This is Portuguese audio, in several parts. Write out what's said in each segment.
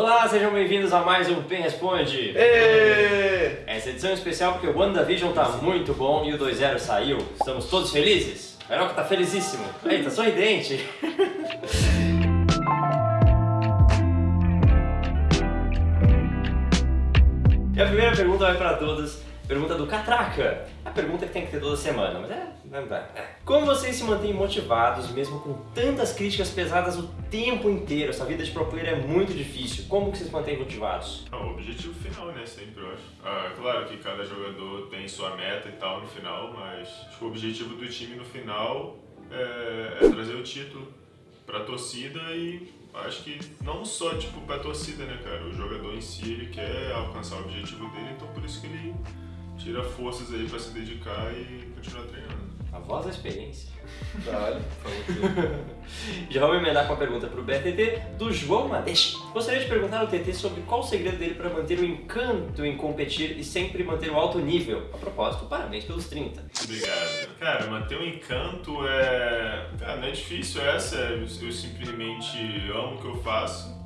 Olá, sejam bem-vindos a mais um Pen Responde. Ê! Essa edição é especial porque o WandaVision tá muito bom e o 2.0 saiu. Estamos todos felizes? O Heroka tá felizíssimo. Tá sorridente. E a primeira pergunta vai para todos. Pergunta do Catraca. A pergunta que tem que ter toda semana, mas é. É. Como vocês se mantêm motivados mesmo com tantas críticas pesadas o tempo inteiro? Essa vida de pro player é muito difícil. Como que vocês mantêm motivados? Ah, o objetivo final, né? Sempre, eu acho. Ah, claro que cada jogador tem sua meta e tal no final, mas que o objetivo do time no final é, é trazer o título pra torcida e acho que não só tipo pra torcida, né, cara? O jogador em si ele quer alcançar o objetivo dele, então por isso que ele tira forças aí pra se dedicar e continuar treinando. A voz da experiência. Vale. Já vou emendar com a pergunta pro BRTT do João Madeixa. Gostaria de perguntar ao TT sobre qual o segredo dele para manter o encanto em competir e sempre manter o alto nível. A propósito, parabéns pelos 30. Obrigado. Cara, manter o encanto é. Cara, não é difícil essa. Eu simplesmente amo o que eu faço.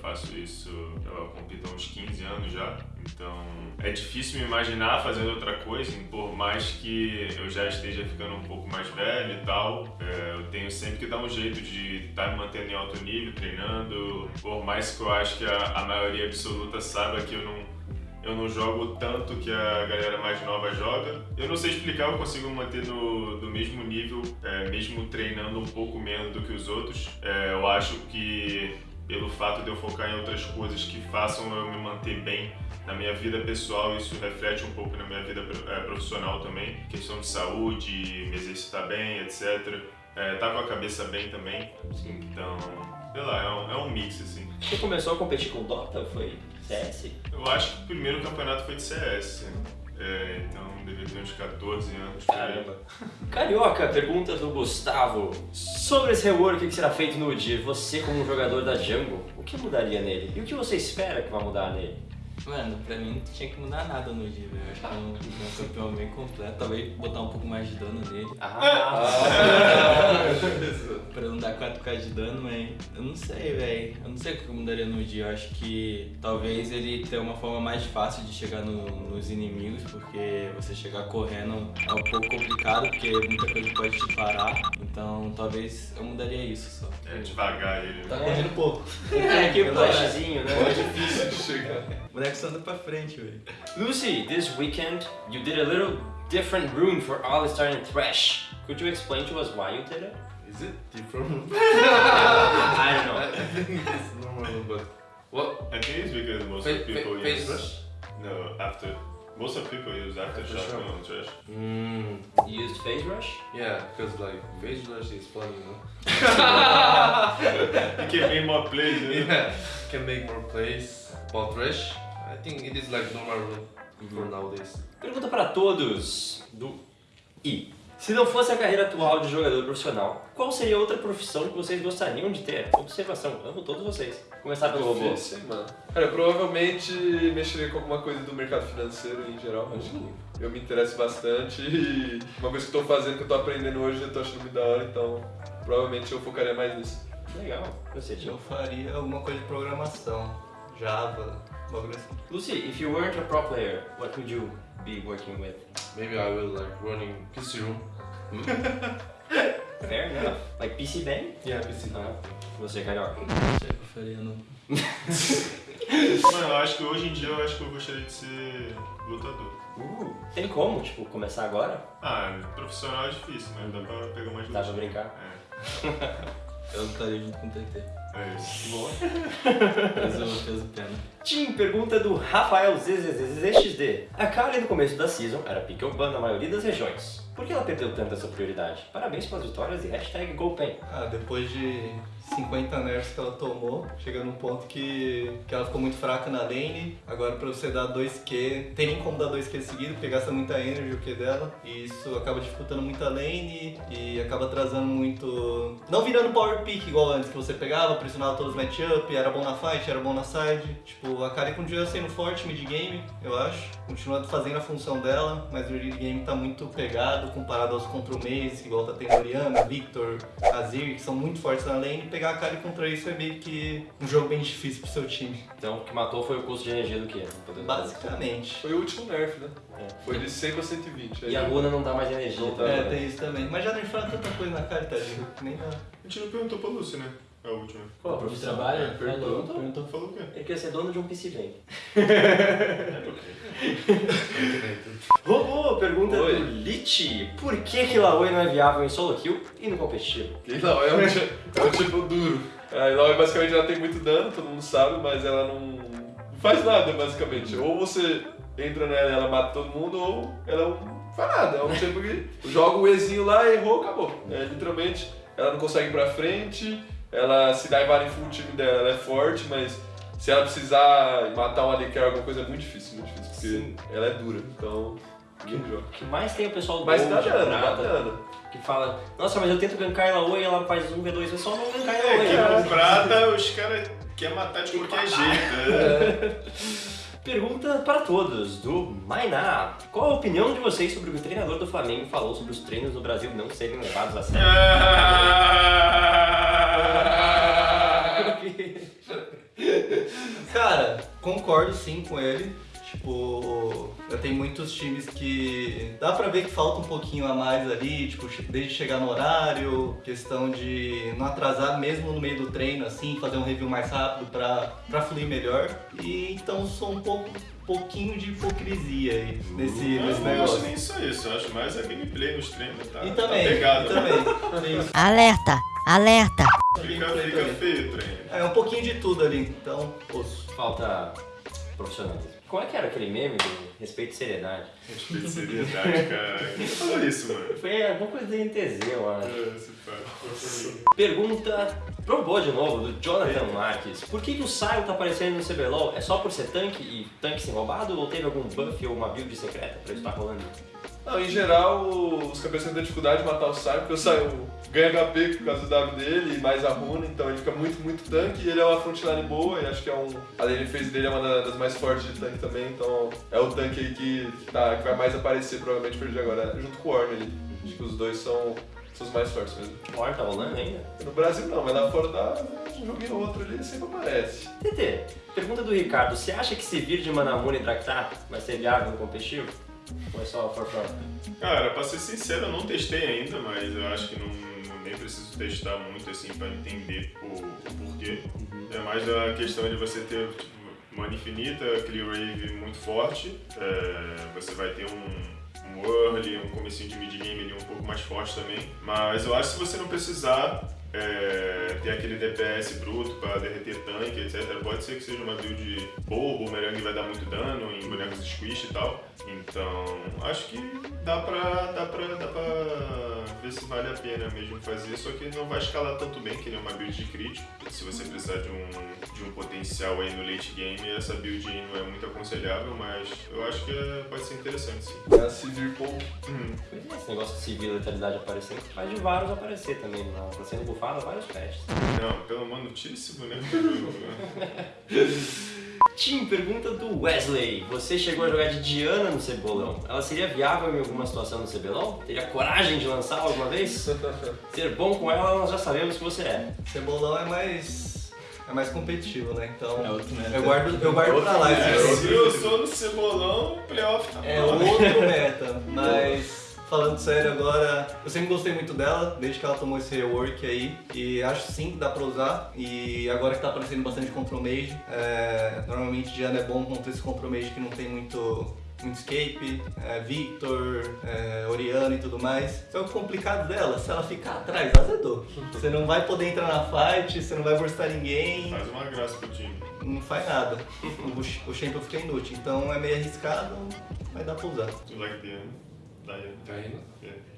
Faço isso, eu compito há uns 15 anos já. Então é difícil me imaginar fazendo outra coisa, por mais que eu já esteja ficando um pouco mais velho e tal. É, Eu tenho sempre que dar um jeito de estar me mantendo em alto nível, treinando. Por mais que eu acho que a, a maioria absoluta saiba que eu não eu não jogo tanto que a galera mais nova joga. Eu não sei explicar, eu consigo manter no, no mesmo nível, é, mesmo treinando um pouco menos do que os outros. É, eu acho que pelo fato de eu focar em outras coisas que façam eu me manter bem na minha vida pessoal, isso reflete um pouco na minha vida é, profissional também. Questão de saúde, me exercitar bem, etc. É, tá com a cabeça bem também. Então, sei lá, é um, é um mix assim. Você começou a competir com Dota? Foi CS? Eu acho que o primeiro campeonato foi de CS. É, então devia ter uns 14 anos. Caramba. Carioca, pergunta do Gustavo. Sobre esse rework que será feito no UDIR, você como jogador da Jungle, o que mudaria nele? E o que você espera que vai mudar nele? Mano, pra mim não tinha que mudar nada no dia, velho. Eu acho que é um, um campeão bem completo. Talvez botar um pouco mais de dano nele. Ah, Pra não dar 4k de dano, mas eu não sei, velho. Eu não sei o que eu mudaria no dia. Eu acho que talvez ele tenha uma forma mais fácil de chegar no- nos inimigos, porque você chegar correndo é um pouco complicado, porque muita coisa pode te parar. Então talvez eu mudaria isso só. É devagar ele. Tá correndo um pouco. é que pô, né? É difícil de chegar. O moleque só anda pra frente, velho. Lucy, this weekend you did a little different room for All-Star and Thresh. Could you explain to us why you did it? Is it different? I don't know. I think it's normal, but what? I think it's because most Fa- of people fa- face use rush? no after. Most of people use aftershock Aftershock. on trash. Mm, You used phase rush? yeah, because like face rush is fun, you know. You can make more plays. né? Yeah, can make more plays. But rush, I think it is like normal for nowadays. Pergunta para todos do I. Se não fosse a carreira atual de jogador profissional, qual seria outra profissão que vocês gostariam de ter? Observação, amo todos vocês. Começar pelo robô. Difícil, mano. Cara, eu provavelmente mexeria com alguma coisa do mercado financeiro em geral. Acho que eu me interesso bastante e uma coisa que eu tô fazendo, que eu tô aprendendo hoje, eu tô achando muito da hora, então provavelmente eu focaria mais nisso. Legal. Você, Eu faria alguma coisa de programação. Java, bagulho assim. Lucy, if you weren't a pro player, what would you be working with? Maybe I will like running PC room. Fair enough. Like PC Bang? Yeah, PC. Ah, você, Carioca. Eu faria, não. Mano, eu acho que hoje em dia eu acho que eu gostaria de ser lutador. Uh, tem como, tipo, começar agora? Ah, profissional é difícil, mas dá pra pegar mais Dá pra brincar? É, Eu lutaria junto com o TT. É isso. Boa. Peso, peso pena. Tim, pergunta do Rafael ZZZZXD. A Kali no começo da season era pick up ban na maioria das regiões. Por que ela perdeu tanta essa prioridade? Parabéns pelas vitórias e hashtag GoPen. Ah, depois de 50 nerfs que ela tomou, chega num ponto que, que ela ficou muito fraca na lane. Agora pra você dar 2Q, tem nem como dar 2Q seguido, porque gasta muita energy o Q dela. E isso acaba dificultando muito a lane e acaba atrasando muito... Não virando power pick igual antes, que você pegava, pressionava todos os matchup, era bom na fight, era bom na side. Tipo, a Kari continua sendo forte mid game, eu acho. Continua fazendo a função dela, mas o early game tá muito pegado comparado aos contra o Maze, igual tá tendo Oriana, Victor, Azir, que são muito fortes na lane, pegar a cara contra isso é meio que um jogo bem difícil pro seu time. Então o que matou foi o custo de energia do poder- Basicamente. Foi o último nerf, né? É. Foi de 100 pra 120. E a runa não dá mais energia. Dá. tá? É, tem isso também. Mas já nerfaram tanta coisa na cara, que Nem dá. A gente não perguntou pra Lúcia, né? A última. Qual a De trabalho? É, perguntou. perguntou. Falou o quê? Ele quer ser dono de um PC Bank. É, ok. Robô, pergunta Oi. do Lich. Por que que Laoi não é viável em solo kill e no competitivo? E não, é um, é um tipo duro. A Eloy basicamente ela tem muito dano, todo mundo sabe, mas ela não, faz nada basicamente. Ou você entra nela e ela mata todo mundo, ou ela é não faz nada. É um tipo que joga o Ezinho lá, errou, acabou. É, literalmente, ela não consegue ir pra frente, ela se dá em full o time dela, ela é forte, mas se ela precisar matar um AD carry, alguma coisa é muito difícil, muito difícil, porque Sim. ela é dura. Então? O que mais tem é o pessoal do Mas Gold, dá dano, dá dano. que fala, nossa, mas eu tento gankar Laoi e ela faz um V2, é só não gankar É, Laoi. que né? no prata os caras querem matar de qualquer jeito. né? Pergunta para todos, do Mainá. Qual a opinião de vocês sobre o que o treinador do Flamengo falou sobre os treinos no Brasil não serem levados a sério? Cara, concordo sim com ele. Tipo, eu tenho muitos times que dá pra ver que falta um pouquinho a mais ali, tipo, desde chegar no horário, questão de não atrasar mesmo no meio do treino, assim, fazer um review mais rápido pra, pra fluir melhor. E então sou um pouco, pouquinho de hipocrisia aí nesse, Eu nesse não acho negócio. nem só isso, eu acho mais a gameplay nos treinos, tá? E tá também, pegado. e também. Isso. Alerta, alerta. Fica, fica feio. É um pouquinho de tudo ali, então, osso. Falta profissionalismo. Como é que era aquele meme do respeito e seriedade? Respeito e seriedade, cara. Quem falou isso, mano? Foi alguma coisa da NTZ, eu acho. É. Pergunta pro Bo de novo, do Jonathan Marques. Por que, que o Saio tá aparecendo no CBLOL? É só por ser tanque e tanque sem roubado? Ou teve algum buff ou uma build secreta pra isso estar rolando? Não, em geral, os campeões têm dificuldade de matar o Sai, porque o Sai ganha HP por causa do W dele e mais a runa, então ele fica muito, muito tanque e ele é uma frontline boa e acho que é um. A lane phase dele é uma da- das mais fortes de tanque também, então é o tanque aí que, tá, que vai mais aparecer provavelmente perdi agora, junto com o Ornn ali. Acho que os dois são, os mais fortes mesmo. O War tá rolando ainda? No Brasil não, mas lá fora dá um joguinho ou outro ali, sempre aparece. TT, pergunta do Ricardo. Você acha que se vir de Manamune e Draktar vai ser viável no competitivo? Ou é só for fun? Cara, pra ser sincero, eu não testei ainda, mas eu acho que não, nem preciso testar muito assim pra entender o, o porquê. É mais a questão de você ter tipo, mana infinita, clear wave muito forte, é, você vai ter um, um early, um comecinho de mid game ali um pouco mais forte também. Mas eu acho que se você não precisar é, ter aquele DPS bruto pra derreter tanque, etc. Pode ser que seja uma build boa, o Boomerang vai dar muito dano em bonecos squish e tal. Então, acho que dá pra, dá, pra, dá pra ver se vale a pena mesmo fazer, só que não vai escalar tanto bem que nem uma build de crítico. Se você precisar de um, de um potencial aí no late game, essa build aí não é muito aconselhável, mas eu acho que é- pode ser interessante sim. É a Sivir pouco. Hum. Esse negócio de civil letalidade aparecendo, faz de vários aparecer também. Não, tá sendo bufado vários patches. Não, pelo menos tira esse boneco do jogo. né? Tim, pergunta do Wesley. Você chegou a jogar de Diana no Cebolão. Ela seria viável em alguma situação no CBLOL? Teria coragem de lançar alguma vez? Ser bom com ela, nós já sabemos que você é. Cebolão é mais. é mais competitivo, né? Então. É outro meta. Eu guardo, eu guardo pra lá É, se eu sou no cebolão, playoff tá É bom. outro meta, mas falando sério agora, eu sempre gostei muito dela, desde que ela tomou esse rework aí, e acho sim que dá pra usar, e agora que tá aparecendo bastante control mage, é, normalmente Diana é bom contra esse control mage que não tem muito, escape, é, Victor, é, Oriana e tudo mais. Só que o complicado dela, se ela ficar atrás, azedou. Você não vai poder entrar na fight, você não vai burstar ninguém, Faz uma graça pro time. não faz nada. O, o champion fica inútil, então é meio arriscado, mas dá pra usar. Tu like the end? Diana. Diana?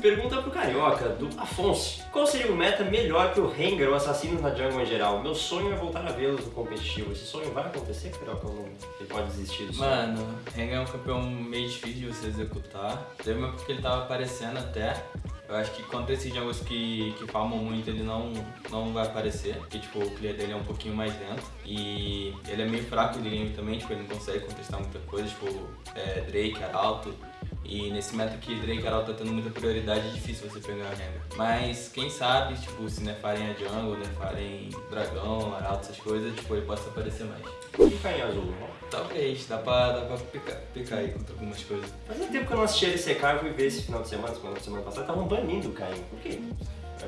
Pergunta pro Carioca, do Afonso. Qual seria o meta melhor que o Rengar ou Assassinos na jungle em geral? Meu sonho é voltar a vê-los no competitivo. Esse sonho vai acontecer, Carioca? Ou não? Ele pode desistir do sonho? Mano, Rengar é um campeão meio difícil de você executar. Teve uma época que ele tava aparecendo até. Eu acho que contra esses jogos que, que farmam muito ele não, não vai aparecer. Porque tipo, o clear dele é um pouquinho mais lento. E ele é meio fraco de game também, tipo, ele não consegue contestar muita coisa, tipo, é, Drake, Arauto. E nesse meta que Drake Herald tá tendo muita prioridade, é difícil você pegar a Rengar. Mas quem sabe, tipo, se nerfarem a jungle, nerfarem dragão, arauto, essas coisas, tipo, ele possa aparecer mais. E Caim Azul, né? Talvez, dá pra, dá pra picar, picar aí contra algumas coisas. Fazia tempo que eu não assistia LCK, eu fui ver esse final de semana, semana, semana passada, estavam banindo o Caim. Por quê?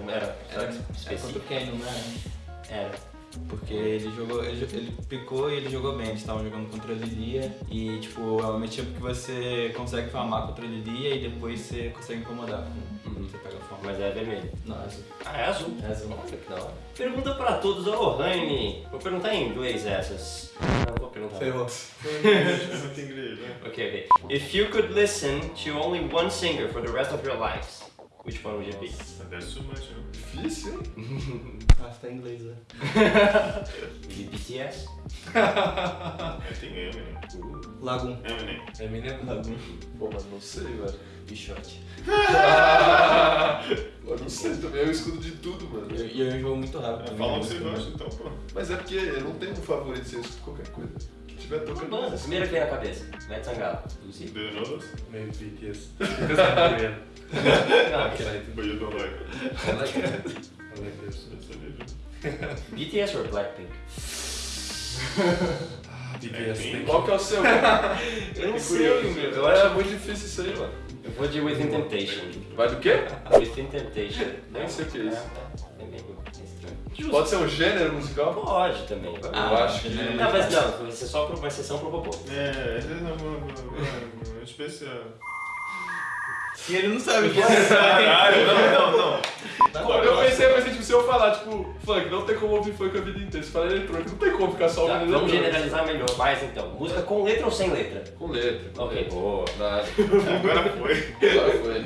Era, era Era, era contra o Kane, não é? Era. Porque ele jogou, ele, ele picou e ele jogou bem. Eles estavam jogando contra a Lilia e, tipo, é um matchup que você consegue farmar contra a Lilia e depois você consegue incomodar. Uhum. Você pega a forma. Mas é vermelho. Não, é azul. Ah, é azul. É azul. Olha que da hora. Pergunta pra todos, ô Raine. Vou perguntar em inglês essas. Não, vou perguntar. Ferrou. Muito inglês, né? Ok, ok. If you could listen to only one singer for the rest of your lives, which one would be? Nossa, that's too much, né? Difícil, hein? Ah, você tá em inglês, né? Would be BTS? É, tem Eminem. Lagum. Eminem. Eminem Lagum. Pô, mas não sei, velho. E shot. Eu não sei também, eu escudo de tudo, mano. E eu, eu jogo muito rápido. É, Fala o eu que você gosta, então, pô. Mas é porque eu não tenho um favorito, assim, eu escuto qualquer coisa. Que tiver tocando. Banda, primeira que vem na cabeça. Matt Sangalo. Lucy? Know this? Maybe BTS. Não, But you don't like it. I like it. I like this. That's a legend. BTS or Blackpink? Thank Qual que é o seu? Eu não sei, meu. Eu É acho muito difícil isso aí, mano. Eu vou de Within Temptation. Vai do quê? Within Temptation. Nem sei o que é isso. É, é meio estranho. Pode ser um gênero musical? Pode também. Eu Ah, acho que. Não, mas não, vai ser só uma exceção pro robô. É, é uma, uma, uma especial. E ele não sabe o que é. Caralho, não, não, não. Eu pensei, eu pensei, tipo, se eu falar, tipo, funk, não tem como ouvir funk a vida inteira. Se falar eletrônico, não tem como ficar só Tá, ouvindo vamos eletrônico. generalizar melhor, mais então. Música com letra ou sem letra? Com letra. com Ok, letra. boa. Nada. Agora foi. Agora foi.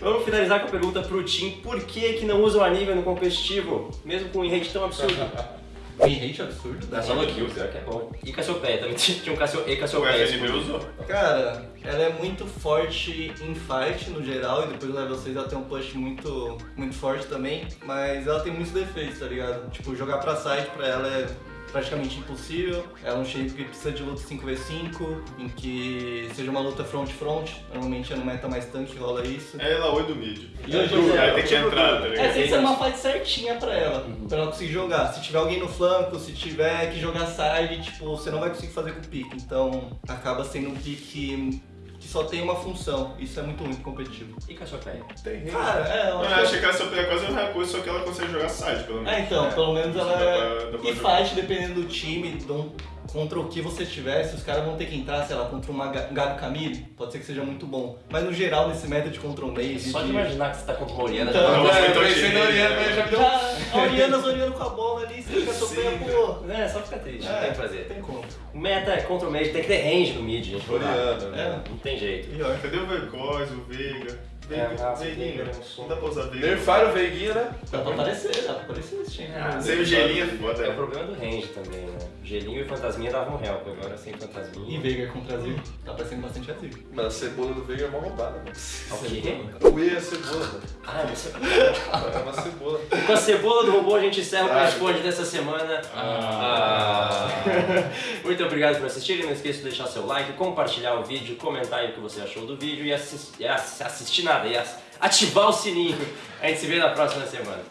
Vamos finalizar com a pergunta pro Tim. Por que que não usa o nível no competitivo? Mesmo com um rate tão absurdo. Tem hate absurdo, Dá né? só no kill, pior que é bom. E Cassiopeia, também tinha um Cassio... e O Cassiopeia. FNB usou. Cara, ela é muito forte em fight no geral e depois o level 6 ela tem um push muito, muito forte também, mas ela tem muitos defeitos, tá ligado? Tipo, jogar pra side pra ela é praticamente impossível. Ela é um shape que precisa de luta 5v5, em que seja uma luta front-front, normalmente é no meta mais tanque que rola isso. É ela oi do mid. E em dia- Aí tem que entrar, tá É, ligado? tem que ser uma fight certinha pra ela, pra ela conseguir jogar. Se tiver alguém no flanco, se tiver que jogar side, tipo, você não vai conseguir fazer com o pique. Então, acaba sendo um pique que só tem uma função. Isso é muito ruim pro competitivo. E Cassiopeia? Tem rei. Cara, é, eu Não, eu acho achei que ela só é quase a mesma coisa, só que ela consegue jogar side, pelo menos. É, então, pelo menos ela dá é... pra- dá pra E jogar. fight, dependendo do time, dão- contra o que você tiver, se os caras vão ter que entrar, sei lá, contra uma Ga- Gabi Camille, pode ser que seja muito bom. Mas no geral, nesse meta de control maze... Só de imaginar que você tá contra uma Oriana Então, já Não, tá- É, tão pensei na tímido, Oriana, né? mas já deu a Oriana Zoriano com a bola ali, você fica sofrendo, pô... É, só fica triste, não É, tem que fazer. Tem como. O meta é contra o mid, tem que ter range no mid, gente. Oriana, né? Não tem jeito. Pior. Cadê o Vercoz, o Veiga? É, Veiga, Veiguinha. É um som. Não dá pra usar Veiga. Nerfaram o Veiguinha, né? Dá pra aparecer, dá pra aparecer esse time. Ah, Sem o gelinho é É o problema do range também, né? Gelinho e fantasminha davam help, agora sem E fantasminha. Veiga contra Azir, tá parecendo bastante Azir. Mano, a cebola do Veiga é mó roubada, mano. O quê? O E é cebola, mano. Ah, você... É uma cebola. E com a cebola do robô a gente encerra o. Responde dessa semana. Ah. Muito obrigado por assistirem. Não esqueça de deixar seu like, compartilhar o vídeo, comentar o que você achou do vídeo e, assis- e ass- assistir nada, e ativar o sininho. A gente se vê na próxima semana.